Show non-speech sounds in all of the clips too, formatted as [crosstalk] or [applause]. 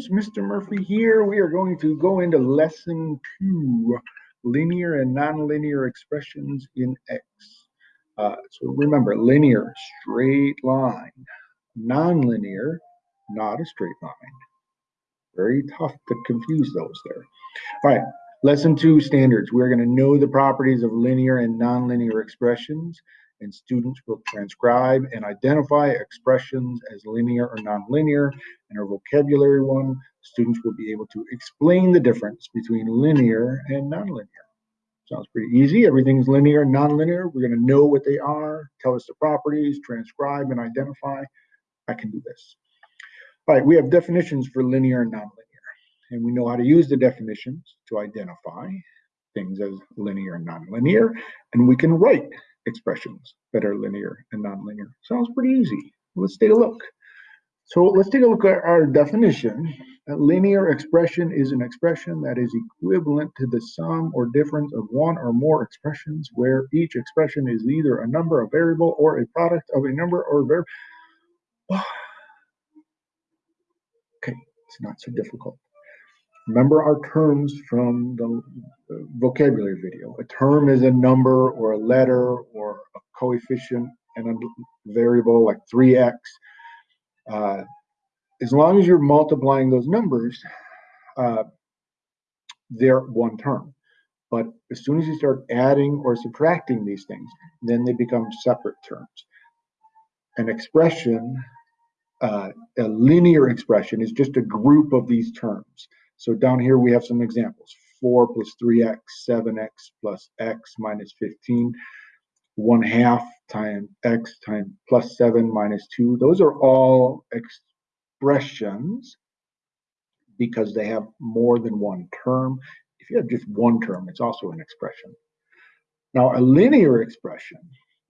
students, Mr. Murphy here. We are going to go into lesson two, linear and nonlinear expressions in X. Uh, so remember, linear, straight line. Nonlinear, not a straight line. Very tough to confuse those there. All right, lesson two, standards. We're gonna know the properties of linear and nonlinear expressions and students will transcribe and identify expressions as linear or nonlinear. In our vocabulary one, students will be able to explain the difference between linear and nonlinear. Sounds pretty easy. Everything's linear and nonlinear. We're going to know what they are, tell us the properties, transcribe and identify. I can do this. All right, we have definitions for linear and nonlinear. And we know how to use the definitions to identify things as linear and nonlinear. And we can write expressions that are linear and nonlinear. Sounds pretty easy. Let's take a look. So let's take a look at our definition. A linear expression is an expression that is equivalent to the sum or difference of one or more expressions where each expression is either a number, a variable, or a product of a number or variable. [sighs] okay, it's not so difficult. Remember our terms from the vocabulary video. A term is a number or a letter coefficient and a variable like 3x. Uh, as long as you're multiplying those numbers, uh, they're one term. But as soon as you start adding or subtracting these things, then they become separate terms. An expression, uh, a linear expression, is just a group of these terms. So down here we have some examples. 4 plus 3x, 7x plus x minus 15, 1 half times x times plus 7 minus 2. Those are all expressions because they have more than one term. If you have just one term, it's also an expression. Now, a linear expression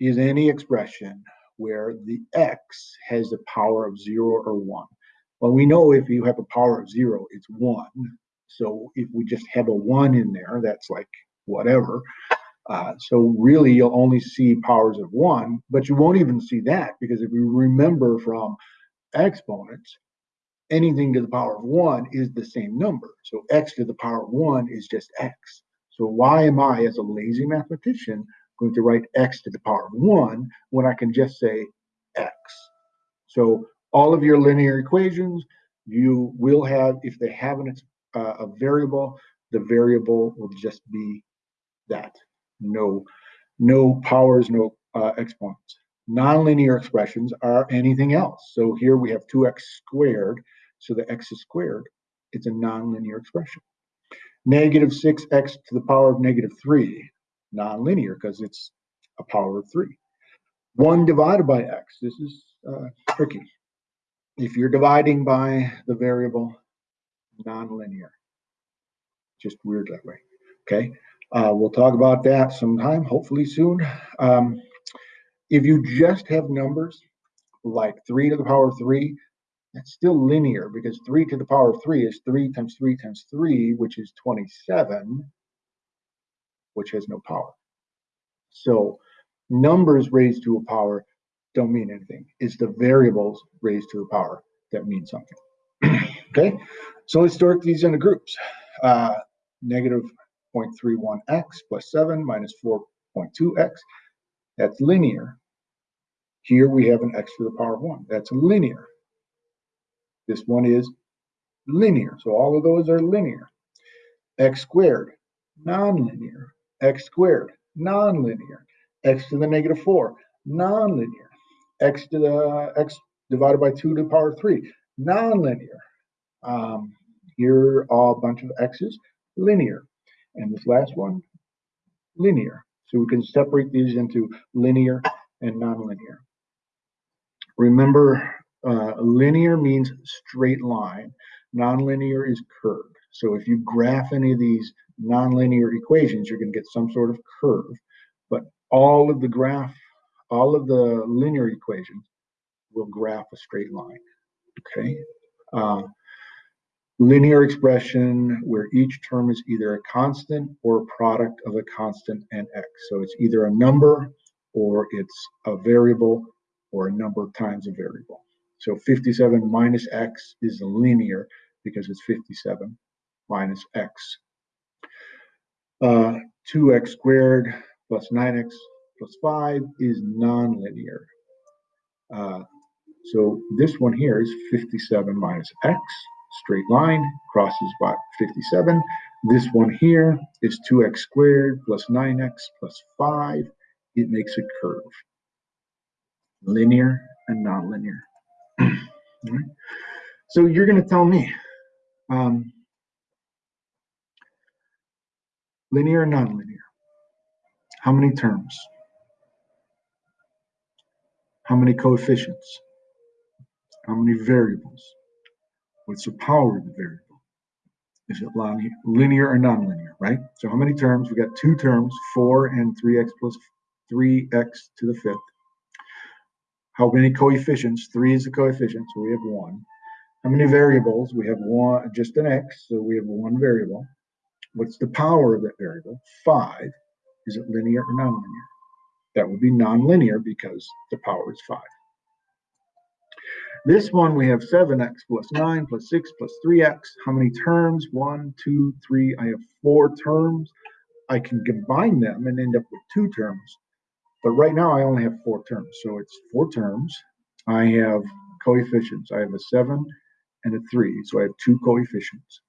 is any expression where the x has a power of 0 or 1. Well, we know if you have a power of zero, it's one. So if we just have a one in there, that's like whatever. Uh, so really, you'll only see powers of one, but you won't even see that because if you remember from exponents, anything to the power of one is the same number. So x to the power of one is just x. So why am I, as a lazy mathematician, going to write x to the power of one when I can just say x? So all of your linear equations, you will have, if they have an, uh, a variable, the variable will just be that. No, no powers, no uh, exponents. Nonlinear expressions are anything else. So here we have 2x squared, so the x is squared. It's a nonlinear expression. Negative 6x to the power of negative 3, nonlinear because it's a power of 3. 1 divided by x, this is uh, tricky if you're dividing by the variable nonlinear. Just weird that way. Okay. Uh, we'll talk about that sometime, hopefully soon. Um, if you just have numbers like 3 to the power of 3, that's still linear because 3 to the power of 3 is 3 times 3 times 3, which is 27, which has no power. So numbers raised to a power don't mean anything. It's the variables raised to a power that mean something. [clears throat] okay, so let's sort these into groups. Uh, negative 0.31x plus 7 minus 4.2x. That's linear. Here we have an x to the power of 1. That's linear. This one is linear. So all of those are linear. x squared, nonlinear. x squared, nonlinear. x to the negative 4, nonlinear x to the x divided by 2 to the power of 3. Nonlinear. Um, here are a bunch of x's, linear. And this last one, linear. So we can separate these into linear and nonlinear. Remember, uh, linear means straight line. Nonlinear is curved. So if you graph any of these nonlinear equations, you're going to get some sort of curve. But all of the graph all of the linear equations will graph a straight line, okay? Uh, linear expression where each term is either a constant or a product of a constant and x. So it's either a number or it's a variable or a number times a variable. So 57 minus x is linear because it's 57 minus x. Uh, 2x squared plus 9x plus 5 is nonlinear. Uh, so this one here is 57 minus x, straight line, crosses by 57. This one here is 2x squared plus 9x plus 5. It makes a curve. Linear and nonlinear. [clears throat] right? So you're going to tell me, um, linear or nonlinear? How many terms? How many coefficients? How many variables? What's the power of the variable? Is it linear or nonlinear, right? So how many terms? We got two terms, 4 and 3x plus 3x to the fifth. How many coefficients? 3 is the coefficient, so we have 1. How many variables? We have one, just an x, so we have one variable. What's the power of that variable? 5. Is it linear or nonlinear? That would be nonlinear because the power is 5. This one, we have 7x plus 9 plus 6 plus 3x. How many terms? 1, 2, 3. I have four terms. I can combine them and end up with two terms. But right now, I only have four terms. So it's four terms. I have coefficients. I have a 7 and a 3. So I have two coefficients.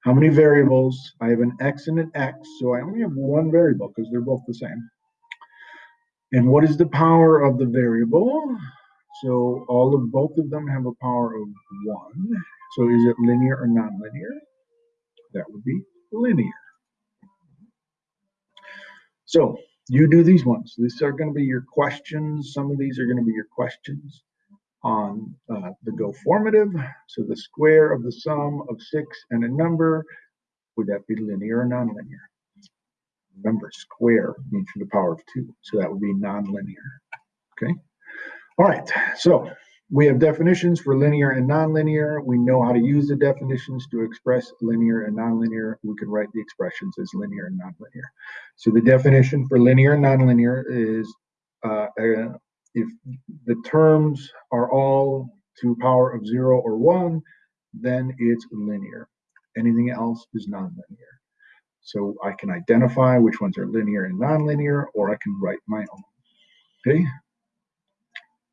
How many variables? I have an x and an x. So I only have one variable because they're both the same. And what is the power of the variable? So all of both of them have a power of one. So is it linear or nonlinear? That would be linear. So you do these ones. These are going to be your questions. Some of these are going to be your questions on uh, the go formative. So the square of the sum of six and a number, would that be linear or nonlinear? Remember, square means the power of two. So that would be nonlinear. Okay. All right, so we have definitions for linear and nonlinear. We know how to use the definitions to express linear and nonlinear. We can write the expressions as linear and nonlinear. So the definition for linear and nonlinear is uh, uh, if the terms are all to power of zero or one, then it's linear. Anything else is nonlinear. So I can identify which ones are linear and nonlinear, or I can write my own. Okay,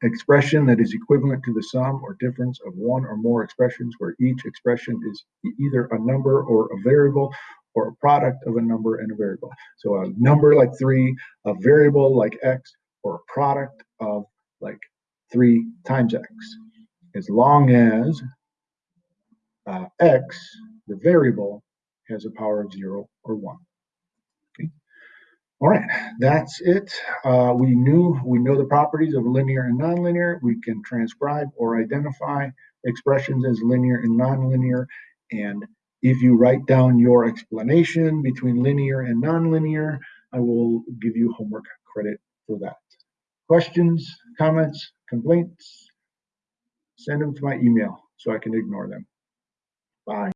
expression that is equivalent to the sum or difference of one or more expressions where each expression is either a number or a variable or a product of a number and a variable. So a number like three, a variable like x, or a product of like three times x. As long as uh, x, the variable, has a power of zero or one. All right, that's it. Uh, we knew we know the properties of linear and nonlinear. We can transcribe or identify expressions as linear and nonlinear. And if you write down your explanation between linear and nonlinear, I will give you homework credit for that. Questions, comments, complaints? Send them to my email so I can ignore them. Bye.